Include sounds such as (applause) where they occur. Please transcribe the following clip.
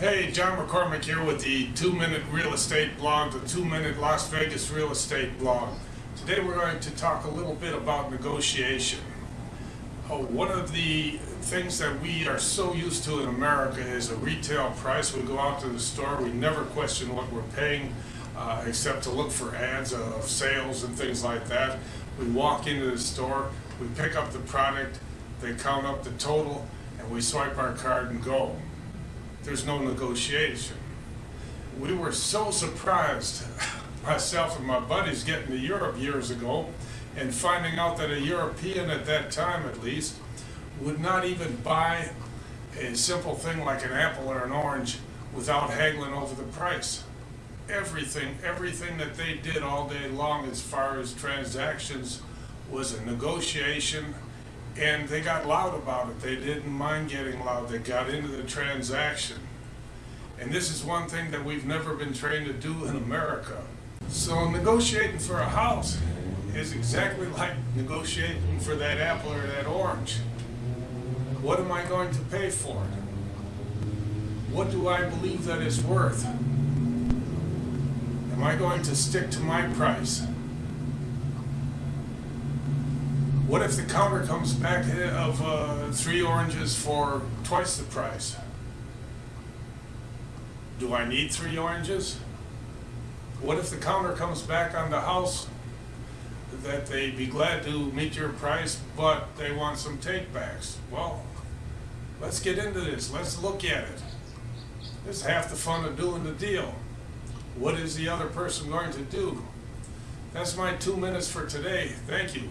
Hey, John McCormick here with the Two Minute Real Estate Blog, the Two Minute Las Vegas Real Estate Blog. Today we're going to talk a little bit about negotiation. Oh, one of the things that we are so used to in America is a retail price. We go out to the store, we never question what we're paying, uh, except to look for ads of sales and things like that. We walk into the store, we pick up the product, they count up the total, and we swipe our card and go there's no negotiation. We were so surprised, (laughs) myself and my buddies getting to Europe years ago and finding out that a European at that time at least would not even buy a simple thing like an apple or an orange without haggling over the price. Everything, everything that they did all day long as far as transactions was a negotiation and they got loud about it. They didn't mind getting loud. They got into the transaction. And this is one thing that we've never been trained to do in America. So negotiating for a house is exactly like negotiating for that apple or that orange. What am I going to pay for it? What do I believe that it's worth? Am I going to stick to my price? What if the counter comes back of uh, three oranges for twice the price? Do I need three oranges? What if the counter comes back on the house that they'd be glad to meet your price, but they want some takebacks? Well, let's get into this. Let's look at it. It's half the fun of doing the deal. What is the other person going to do? That's my two minutes for today. Thank you.